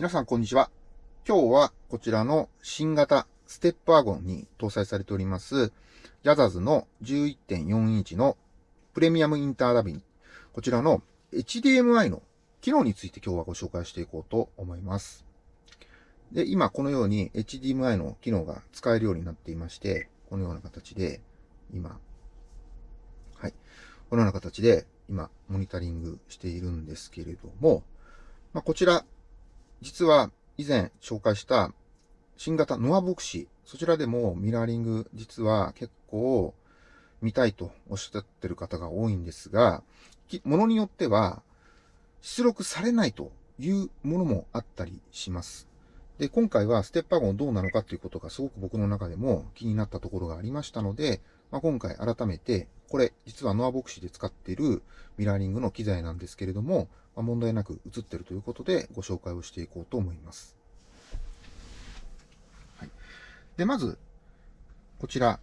皆さんこんにちは。今日はこちらの新型ステップワゴンに搭載されております、ヤザズの11.4インチのプレミアムインターダビン、こちらの HDMI の機能について今日はご紹介していこうと思います。で、今このように HDMI の機能が使えるようになっていまして、このような形で、今、はい。このような形で、今、モニタリングしているんですけれども、まあ、こちら、実は以前紹介した新型ノアボクシー、そちらでもミラーリング実は結構見たいとおっしゃってる方が多いんですが、ものによっては出力されないというものもあったりします。で、今回はステップワゴンどうなのかということがすごく僕の中でも気になったところがありましたので、まあ、今回改めて、これ実はノアボクシーで使っているミラーリングの機材なんですけれども、まあ、問題なく映ってるということでご紹介をしていこうと思います。はい、で、まず、こちら、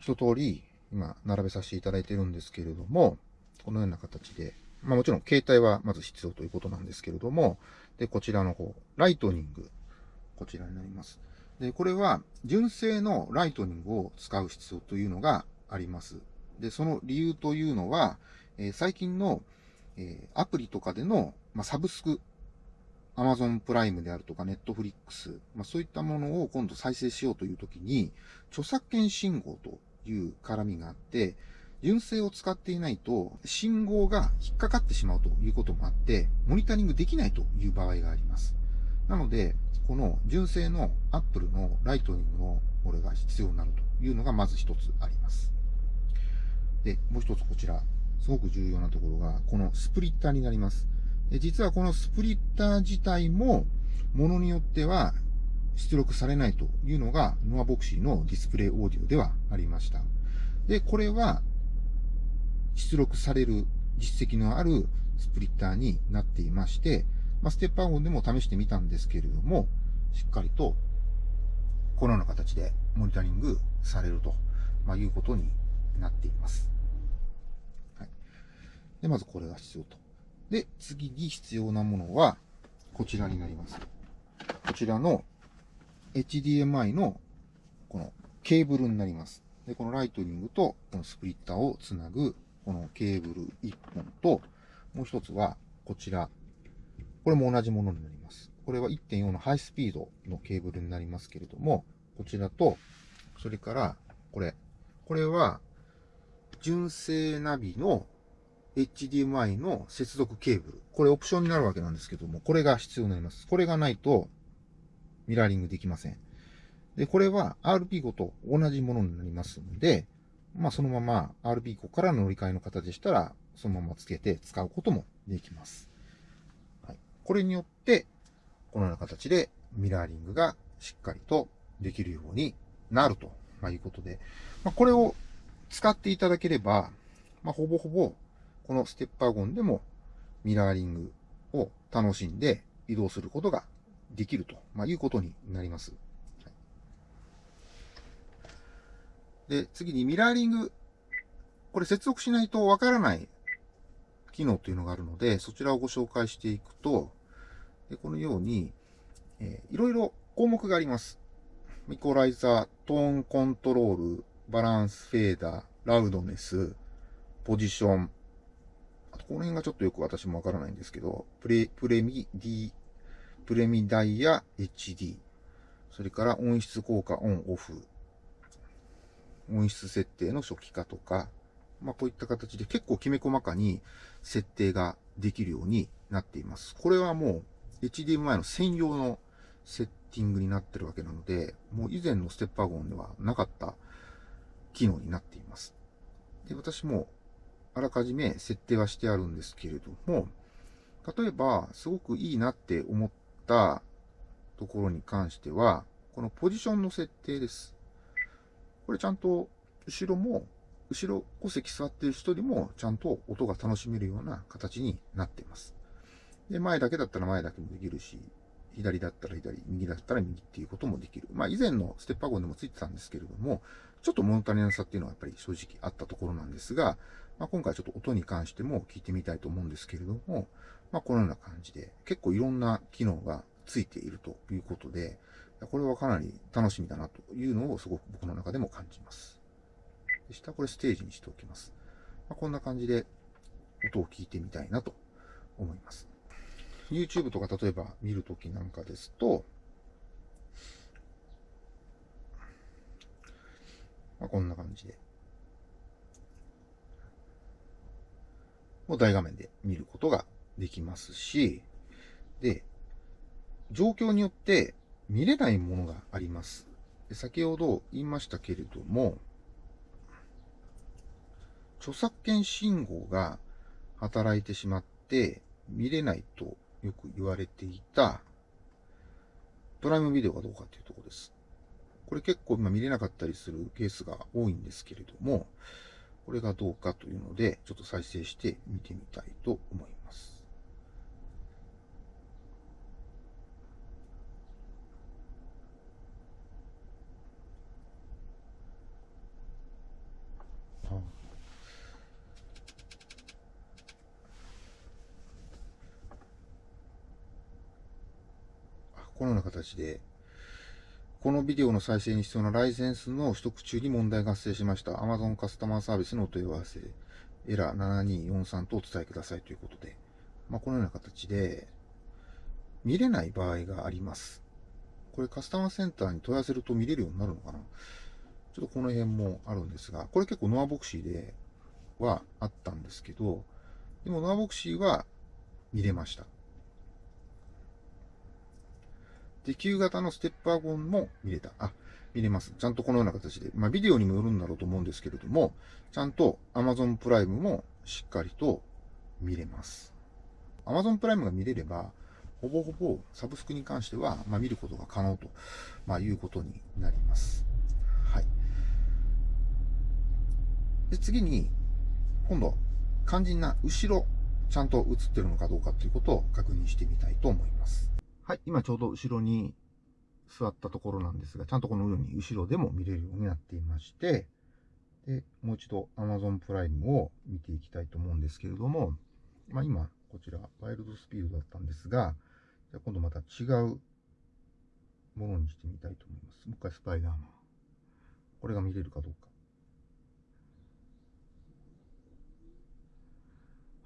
一通り今並べさせていただいているんですけれども、このような形で、まあもちろん携帯はまず必要ということなんですけれども、で、こちらの方、ライトニング、こちらになります。で、これは純正のライトニングを使う必要というのがあります。で、その理由というのは、えー、最近のえー、アプリとかでの、まあ、サブスク、アマゾンプライムであるとか、ネットフリックス、まあ、そういったものを今度再生しようというときに、著作権信号という絡みがあって、純正を使っていないと、信号が引っかかってしまうということもあって、モニタリングできないという場合があります。なので、この純正の Apple のライトニングのこれが必要になるというのがまず一つあります。で、もう一つこちら、すごく重要なところが、このスプリッターになります。実はこのスプリッター自体も、ものによっては出力されないというのが、ノアボクシーのディスプレイオーディオではありました。で、これは、出力される実績のあるスプリッターになっていまして、まあ、ステップアゴンでも試してみたんですけれども、しっかりと、このような形でモニタリングされると、まあ、いうことになっています。はいで、まずこれが必要と。で、次に必要なものは、こちらになります。こちらの HDMI のこのケーブルになります。で、このライトニングとこのスプリッターをつなぐこのケーブル1本と、もう一つはこちら。これも同じものになります。これは1.4のハイスピードのケーブルになりますけれども、こちらと、それからこれ。これは純正ナビの HDMI の接続ケーブル。これオプションになるわけなんですけども、これが必要になります。これがないと、ミラーリングできません。で、これは RP5 と同じものになりますので、まあそのまま RP5 から乗り換えの方でしたら、そのままつけて使うこともできます。これによって、このような形でミラーリングがしっかりとできるようになると、まあ、いうことで、まあ、これを使っていただければ、まあ、ほぼほぼこのステッパーゴンでもミラーリングを楽しんで移動することができると、まあ、いうことになります。で、次にミラーリング。これ接続しないとわからない機能というのがあるので、そちらをご紹介していくと、でこのように、えー、いろいろ項目があります。イコライザー、トーンコントロール、バランスフェーダー、ラウドネス、ポジション、この辺がちょっとよく私もわからないんですけど、プレ、プレミ D、プレミダイヤ HD、それから音質効果オンオフ、音質設定の初期化とか、まあこういった形で結構きめ細かに設定ができるようになっています。これはもう HDMI の専用のセッティングになってるわけなので、もう以前のステッパーゴンではなかった機能になっています。で、私もあらかじめ設定はしてあるんですけれども、例えば、すごくいいなって思ったところに関しては、このポジションの設定です。これちゃんと、後ろも、後ろ5席座っている人でも、ちゃんと音が楽しめるような形になっています。で、前だけだったら前だけもできるし、左だったら左、右だったら右っていうこともできる。まあ以前のステッパーゴンでもついてたんですけれども、ちょっと物足りなさっていうのはやっぱり正直あったところなんですが、まあ、今回ちょっと音に関しても聞いてみたいと思うんですけれども、まあ、このような感じで、結構いろんな機能がついているということで、これはかなり楽しみだなというのをすごく僕の中でも感じます。で下これステージにしておきます。まあ、こんな感じで音を聞いてみたいなと思います。YouTube とか例えば見るときなんかですと、まあ、こんな感じで。もう大画面で見ることができますし、で、状況によって見れないものがあります。先ほど言いましたけれども、著作権信号が働いてしまって見れないとよく言われていたプライムビデオがどうかっていうところです。これ結構今見れなかったりするケースが多いんですけれども、これがどうかというので、ちょっと再生して見てみたいと思います。このような形で、このビデオの再生に必要なライセンスの取得中に問題が発生しました。Amazon カスタマーサービスのお問い合わせ、エラー7243とお伝えくださいということで、まあ、このような形で、見れない場合があります。これカスタマーセンターに問い合わせると見れるようになるのかな？ちょっとこの辺もあるんですが、これ結構ノアボクシーではあったんですけど、でもノアボクシーは見れました。で、旧型のステップワゴンも見れた。あ、見れます。ちゃんとこのような形で。まあ、ビデオにもよるんだろうと思うんですけれども、ちゃんと Amazon プライムもしっかりと見れます。Amazon プライムが見れれば、ほぼほぼサブスクに関しては、まあ、見ることが可能と、まあ、いうことになります。はい。で、次に、今度、肝心な後ろ、ちゃんと映ってるのかどうかということを確認してみたいと思います。はい、今ちょうど後ろに座ったところなんですが、ちゃんとこのように後ろでも見れるようになっていまして、で、もう一度 Amazon プライムを見ていきたいと思うんですけれども、まあ今、こちら、ワイルドスピードだったんですが、じゃ今度また違うものにしてみたいと思います。もう一回スパイダーマン。これが見れるかどうか。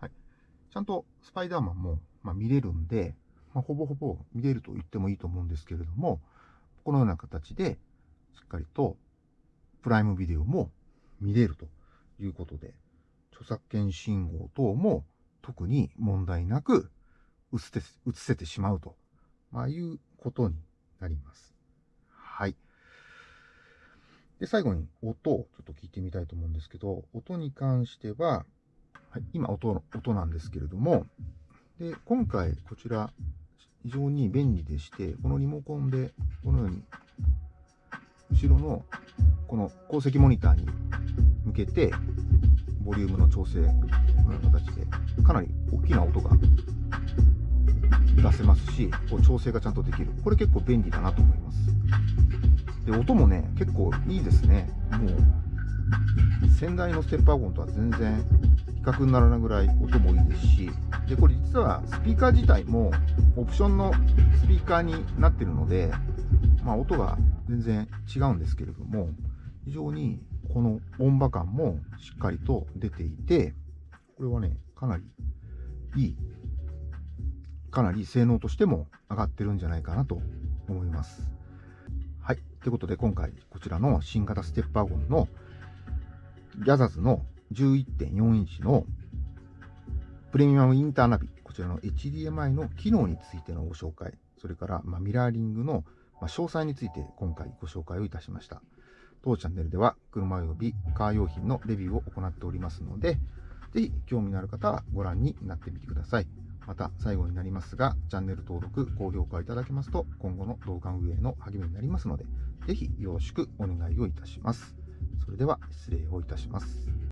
はい。ちゃんとスパイダーマンも、まあ、見れるんで、まあ、ほぼほぼ見れると言ってもいいと思うんですけれども、このような形で、しっかりと、プライムビデオも見れるということで、著作権信号等も特に問題なく映せ映せてしまうと、まあ、いうことになります。はい。で、最後に音をちょっと聞いてみたいと思うんですけど、音に関しては、はい、今音、音なんですけれども、で、今回こちら非常に便利でして、このリモコンでこのように後ろのこの鉱石モニターに向けてボリュームの調整このような形でかなり大きな音が出せますし、こう調整がちゃんとできる。これ結構便利だなと思います。で、音もね、結構いいですね。もう、先代のステップワゴンとは全然比較にならないぐらい音もいいですし、で、これ実はスピーカー自体もオプションのスピーカーになってるので、まあ音が全然違うんですけれども、非常にこの音場感もしっかりと出ていて、これはね、かなりいい、かなり性能としても上がってるんじゃないかなと思います。はい。ということで今回こちらの新型ステップワゴンのギャザズの11.4インチのプレミアムインターナビ、こちらの HDMI の機能についてのご紹介、それから、まミラーリングの、ま詳細について今回ご紹介をいたしました。当チャンネルでは車及びカー用品のレビューを行っておりますので、ぜひ興味のある方はご覧になってみてください。また最後になりますが、チャンネル登録、高評価いただけますと今後の動画運営の励みになりますので、ぜひよろしくお願いをいたします。それでは失礼をいたします。